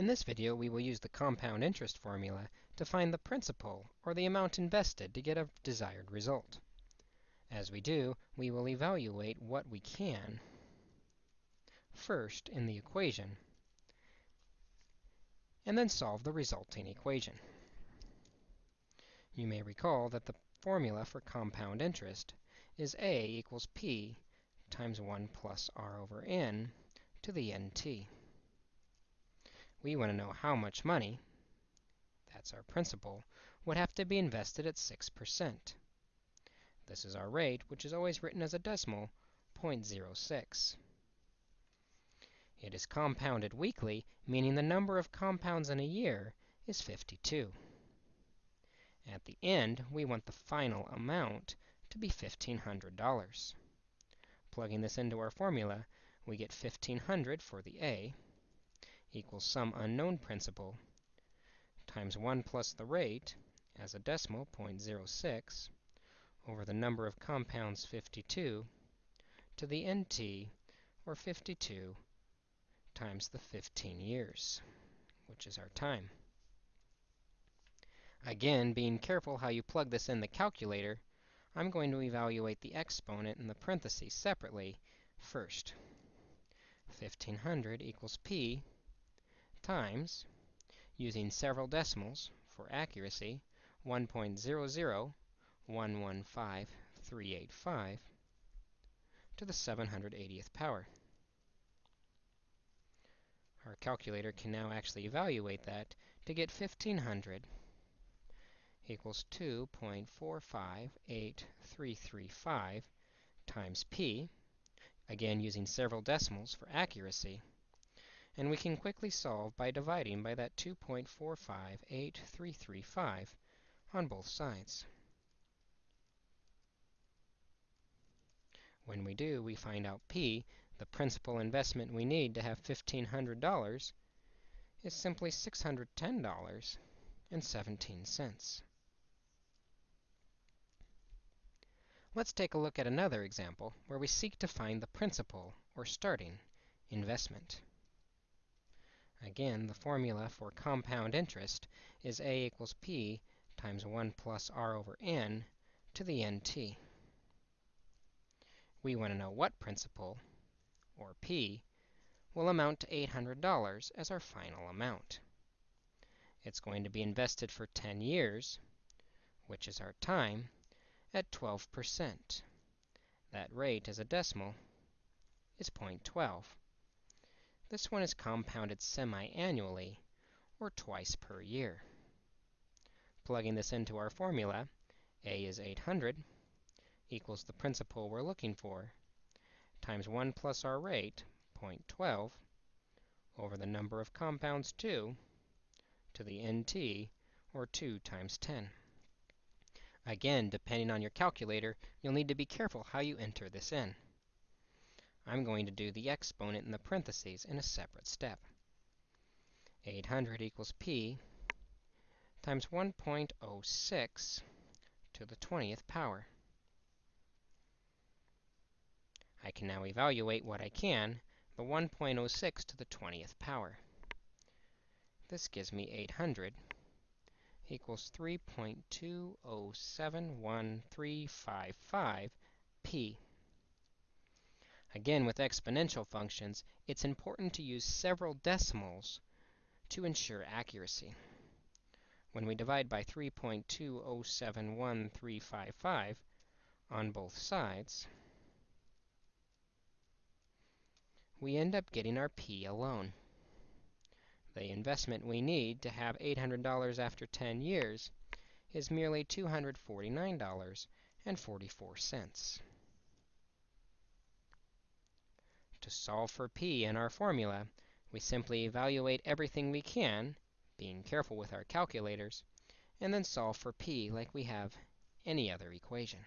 In this video, we will use the compound interest formula to find the principal, or the amount invested, to get a desired result. As we do, we will evaluate what we can first in the equation, and then solve the resulting equation. You may recall that the formula for compound interest is a equals p times 1 plus r over n to the nt. We want to know how much money, that's our principal, would have to be invested at 6%. This is our rate, which is always written as a decimal, 0.06. It is compounded weekly, meaning the number of compounds in a year is 52. At the end, we want the final amount to be $1,500. Plugging this into our formula, we get 1,500 for the A equals some unknown principal times 1 plus the rate as a decimal, 0.06, over the number of compounds, 52, to the nt, or 52, times the 15 years, which is our time. Again, being careful how you plug this in the calculator, I'm going to evaluate the exponent in the parentheses separately first. 1500 equals p times, using several decimals for accuracy, 1.00115 to the 780th power. Our calculator can now actually evaluate that to get 1500 equals 2.458335 times p, again using several decimals for accuracy. And we can quickly solve by dividing by that 2.458335 on both sides. When we do, we find out p, the principal investment we need to have $1,500, is simply $610.17. Let's take a look at another example where we seek to find the principal, or starting, investment. Again, the formula for compound interest is a equals p times 1 plus r over n to the nt. We want to know what principal, or p, will amount to $800 as our final amount. It's going to be invested for 10 years, which is our time, at 12%. That rate, as a decimal, is 0.12. This one is compounded semi-annually, or twice per year. Plugging this into our formula, a is 800 equals the principal we're looking for, times 1 plus our rate, 0.12, over the number of compounds 2, to the nt, or 2 times 10. Again, depending on your calculator, you'll need to be careful how you enter this in. I'm going to do the exponent in the parentheses in a separate step. 800 equals p times 1.06 to the 20th power. I can now evaluate what I can, the 1.06 to the 20th power. This gives me 800 equals 3.2071355 p. Again, with exponential functions, it's important to use several decimals to ensure accuracy. When we divide by 3.2071355 on both sides, we end up getting our p alone. The investment we need to have $800 after 10 years is merely $249.44. To solve for p in our formula, we simply evaluate everything we can, being careful with our calculators, and then solve for p like we have any other equation.